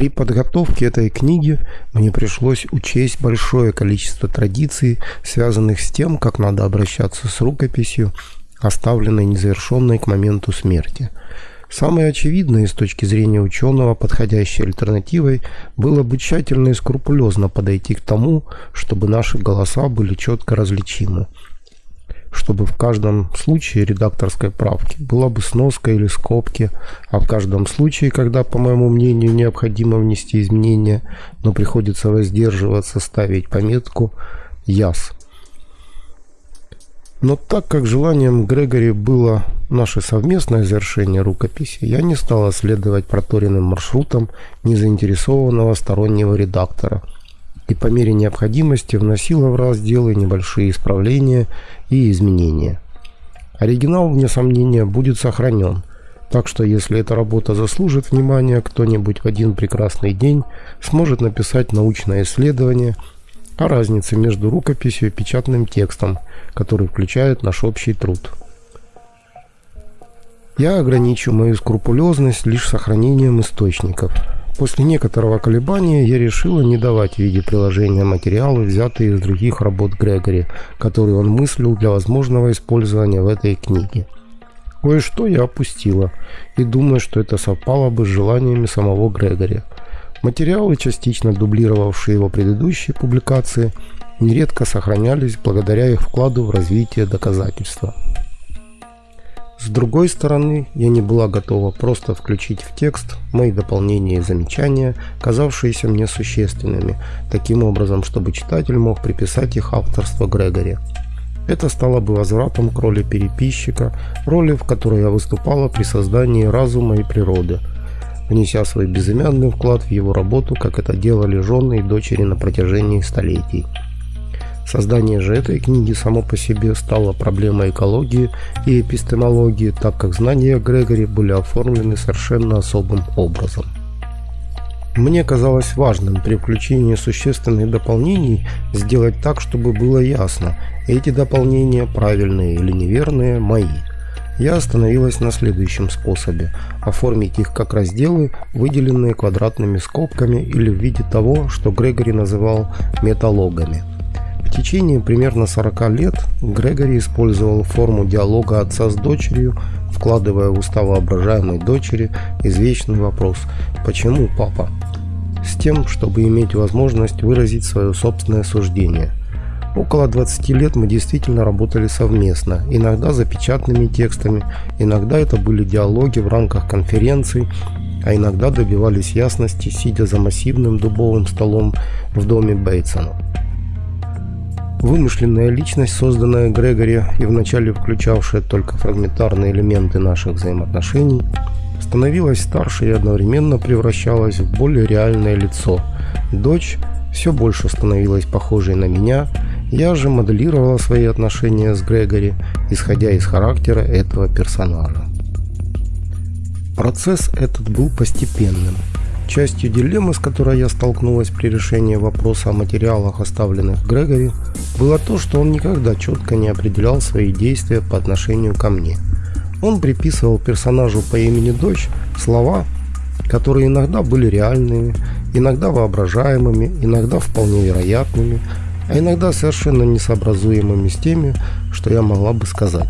При подготовке этой книги мне пришлось учесть большое количество традиций, связанных с тем, как надо обращаться с рукописью, оставленной незавершенной к моменту смерти. Самой очевидной с точки зрения ученого подходящей альтернативой было бы тщательно и скрупулезно подойти к тому, чтобы наши голоса были четко различимы чтобы в каждом случае редакторской правки была бы сноска или скобки, а в каждом случае, когда, по моему мнению, необходимо внести изменения, но приходится воздерживаться ставить пометку «Яс». Но так как желанием Грегори было наше совместное завершение рукописи, я не стал следовать проторенным маршрутам незаинтересованного стороннего редактора – и по мере необходимости вносила в разделы небольшие исправления и изменения. Оригинал, вне сомнения, будет сохранен, так что если эта работа заслужит внимания, кто-нибудь в один прекрасный день сможет написать научное исследование о разнице между рукописью и печатным текстом, который включает наш общий труд. Я ограничу мою скрупулезность лишь сохранением источников – После некоторого колебания я решила не давать в виде приложения материалы, взятые из других работ Грегори, которые он мыслил для возможного использования в этой книге. Кое-что я опустила, и думаю, что это совпало бы с желаниями самого Грегори. Материалы, частично дублировавшие его предыдущие публикации, нередко сохранялись благодаря их вкладу в развитие доказательства. С другой стороны, я не была готова просто включить в текст мои дополнения и замечания, казавшиеся мне существенными, таким образом, чтобы читатель мог приписать их авторство Грегори. Это стало бы возвратом к роли переписчика, роли, в которой я выступала при создании разума и природы, внеся свой безымянный вклад в его работу, как это делали жены и дочери на протяжении столетий. Создание же этой книги само по себе стало проблемой экологии и эпистемологии, так как знания Грегори были оформлены совершенно особым образом. Мне казалось важным при включении существенных дополнений сделать так, чтобы было ясно, эти дополнения правильные или неверные мои. Я остановилась на следующем способе – оформить их как разделы, выделенные квадратными скобками или в виде того, что Грегори называл металогами – в течение примерно 40 лет Грегори использовал форму диалога отца с дочерью, вкладывая в уста воображаемой дочери извечный вопрос «Почему, папа?», с тем, чтобы иметь возможность выразить свое собственное суждение. Около 20 лет мы действительно работали совместно, иногда за печатными текстами, иногда это были диалоги в рамках конференций, а иногда добивались ясности, сидя за массивным дубовым столом в доме Бейтсона. Вымышленная личность, созданная Грегори и вначале включавшая только фрагментарные элементы наших взаимоотношений, становилась старше и одновременно превращалась в более реальное лицо. Дочь все больше становилась похожей на меня, я же моделировала свои отношения с Грегори, исходя из характера этого персонажа. Процесс этот был постепенным – Частью дилеммы, с которой я столкнулась при решении вопроса о материалах, оставленных Грегори, было то, что он никогда четко не определял свои действия по отношению ко мне. Он приписывал персонажу по имени Дочь слова, которые иногда были реальными, иногда воображаемыми, иногда вполне вероятными, а иногда совершенно несообразуемыми с теми, что я могла бы сказать.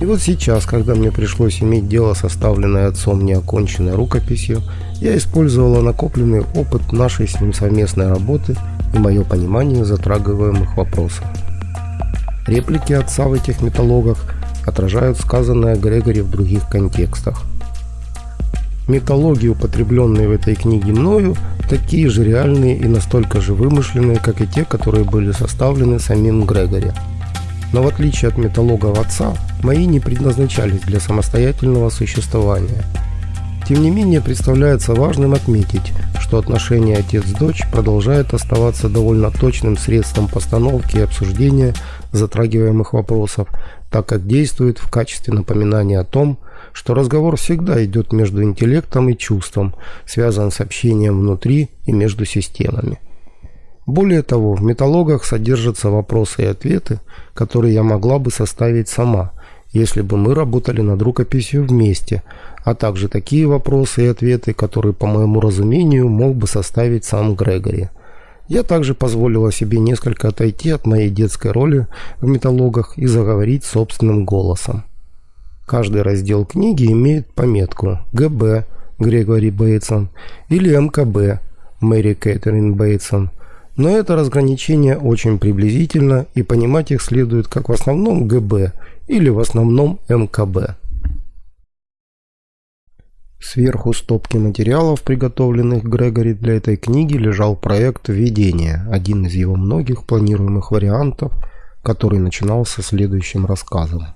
И вот сейчас, когда мне пришлось иметь дело с оставленной отцом неоконченной рукописью, я использовала накопленный опыт нашей с ним совместной работы и мое понимание затрагиваемых вопросов. Реплики отца в этих металлогах отражают сказанное Грегори в других контекстах. Металлоги, употребленные в этой книге мною, такие же реальные и настолько же вымышленные, как и те, которые были составлены самим Грегори. Но в отличие от металлогов отца, мои не предназначались для самостоятельного существования – тем не менее, представляется важным отметить, что отношение отец-дочь продолжает оставаться довольно точным средством постановки и обсуждения затрагиваемых вопросов, так как действует в качестве напоминания о том, что разговор всегда идет между интеллектом и чувством, связан с общением внутри и между системами. Более того, в металлогах содержатся вопросы и ответы, которые я могла бы составить сама – если бы мы работали над рукописью вместе, а также такие вопросы и ответы, которые, по моему разумению, мог бы составить сам Грегори. Я также позволила себе несколько отойти от моей детской роли в металлогах и заговорить собственным голосом. Каждый раздел книги имеет пометку «ГБ» Грегори Бейтсон или «МКБ» Мэри Кэтрин Бейтсон. Но это разграничение очень приблизительно и понимать их следует как в основном ГБ или в основном МКБ. Сверху стопки материалов, приготовленных Грегори для этой книги, лежал проект введения, один из его многих планируемых вариантов, который начинался следующим рассказом.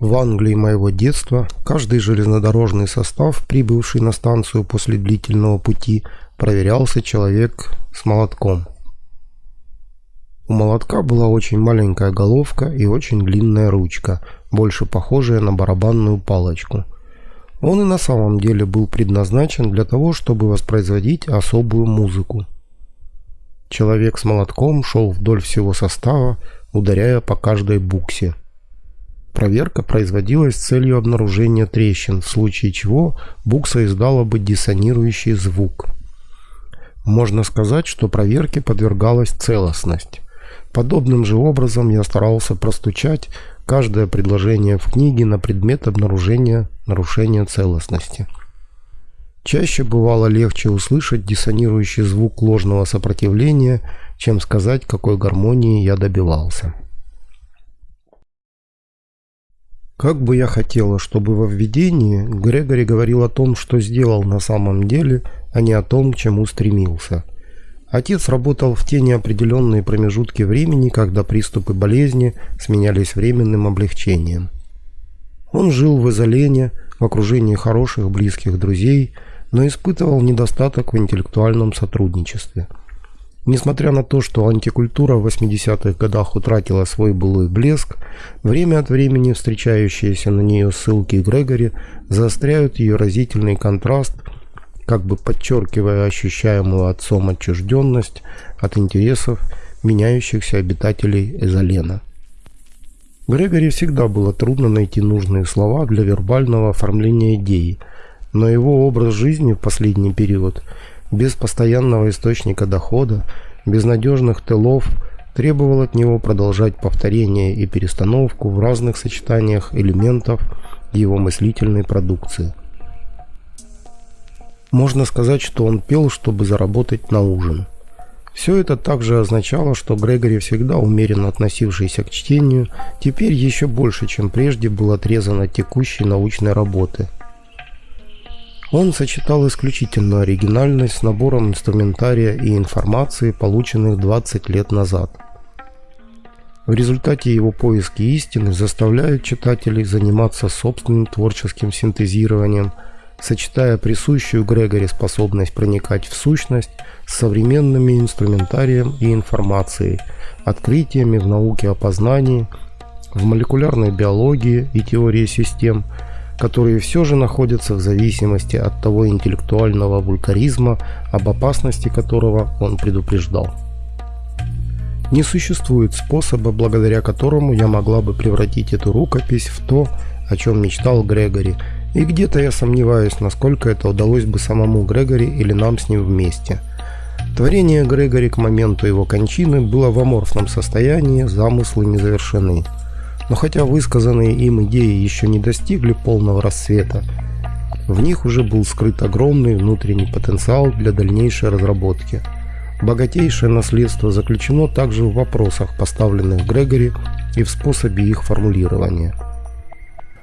В Англии моего детства каждый железнодорожный состав, прибывший на станцию после длительного пути, проверялся человек с молотком. У молотка была очень маленькая головка и очень длинная ручка, больше похожая на барабанную палочку – он и на самом деле был предназначен для того, чтобы воспроизводить особую музыку. Человек с молотком шел вдоль всего состава, ударяя по каждой буксе. Проверка производилась с целью обнаружения трещин, в случае чего букса издала бы диссонирующий звук. Можно сказать, что проверке подвергалась целостность. Подобным же образом я старался простучать каждое предложение в книге на предмет обнаружения нарушения целостности. Чаще бывало легче услышать диссонирующий звук ложного сопротивления, чем сказать, какой гармонии я добивался. Как бы я хотела, чтобы во введении Грегори говорил о том, что сделал на самом деле, а не о том, к чему стремился – Отец работал в те неопределенные промежутки времени, когда приступы болезни сменялись временным облегчением. Он жил в изолене, в окружении хороших близких друзей, но испытывал недостаток в интеллектуальном сотрудничестве. Несмотря на то, что антикультура в 80-х годах утратила свой былой блеск, время от времени встречающиеся на нее ссылки Грегори заостряют ее разительный контраст – как бы подчеркивая ощущаемую отцом отчужденность от интересов меняющихся обитателей Эзолена. Грегори всегда было трудно найти нужные слова для вербального оформления идеи, но его образ жизни в последний период, без постоянного источника дохода, без надежных тылов, требовал от него продолжать повторение и перестановку в разных сочетаниях элементов его мыслительной продукции. Можно сказать, что он пел, чтобы заработать на ужин. Все это также означало, что Грегори, всегда умеренно относившийся к чтению, теперь еще больше, чем прежде, был отрезан от текущей научной работы. Он сочетал исключительную оригинальность с набором инструментария и информации, полученных 20 лет назад. В результате его поиски истины заставляют читателей заниматься собственным творческим синтезированием – сочетая присущую Грегори способность проникать в сущность с современными инструментарием и информацией, открытиями в науке о познании, в молекулярной биологии и теории систем, которые все же находятся в зависимости от того интеллектуального вулкаризма, об опасности которого он предупреждал. Не существует способа, благодаря которому я могла бы превратить эту рукопись в то, о чем мечтал Грегори – и где-то я сомневаюсь, насколько это удалось бы самому Грегори или нам с ним вместе. Творение Грегори к моменту его кончины было в аморфном состоянии, замыслы не завершены. Но хотя высказанные им идеи еще не достигли полного расцвета, в них уже был скрыт огромный внутренний потенциал для дальнейшей разработки. Богатейшее наследство заключено также в вопросах, поставленных Грегори, и в способе их формулирования –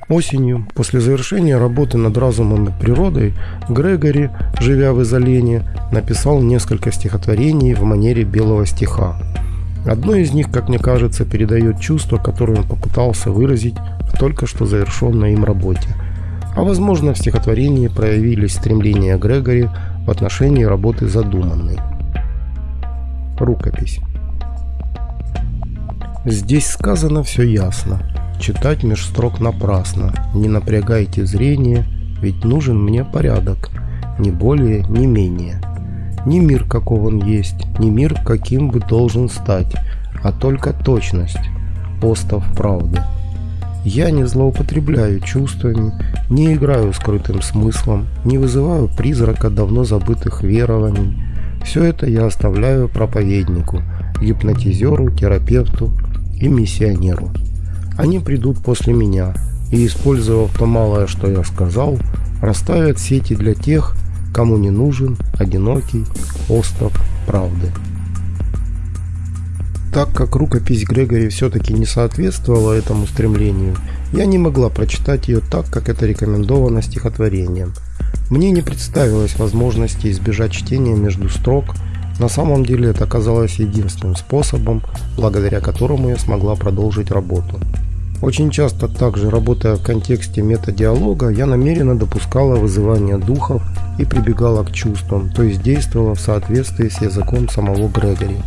Осенью, после завершения работы над разумом и природой, Грегори, живя в изолении, написал несколько стихотворений в манере белого стиха. Одно из них, как мне кажется, передает чувство, которое он попытался выразить в только что завершенной им работе. А возможно, в стихотворении проявились стремления Грегори в отношении работы задуманной. Рукопись. Здесь сказано все ясно. Читать меж строк напрасно, не напрягайте зрение, ведь нужен мне порядок, ни более, ни менее. Не мир, каков он есть, не мир, каким бы должен стать, а только точность, остов правды. Я не злоупотребляю чувствами, не играю скрытым смыслом, не вызываю призрака давно забытых верований. Все это я оставляю проповеднику, гипнотизеру, терапевту и миссионеру. Они придут после меня и, использовав то малое, что я сказал, расставят сети для тех, кому не нужен одинокий остров правды. Так как рукопись Грегори все-таки не соответствовала этому стремлению, я не могла прочитать ее так, как это рекомендовано стихотворением. Мне не представилось возможности избежать чтения между строк, на самом деле это оказалось единственным способом, благодаря которому я смогла продолжить работу. Очень часто также, работая в контексте метадиалога, я намеренно допускала вызывание духов и прибегала к чувствам, то есть действовала в соответствии с языком самого Грегори.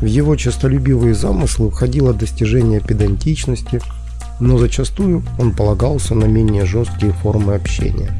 В его честолюбивые замыслы входило достижение педантичности, но зачастую он полагался на менее жесткие формы общения.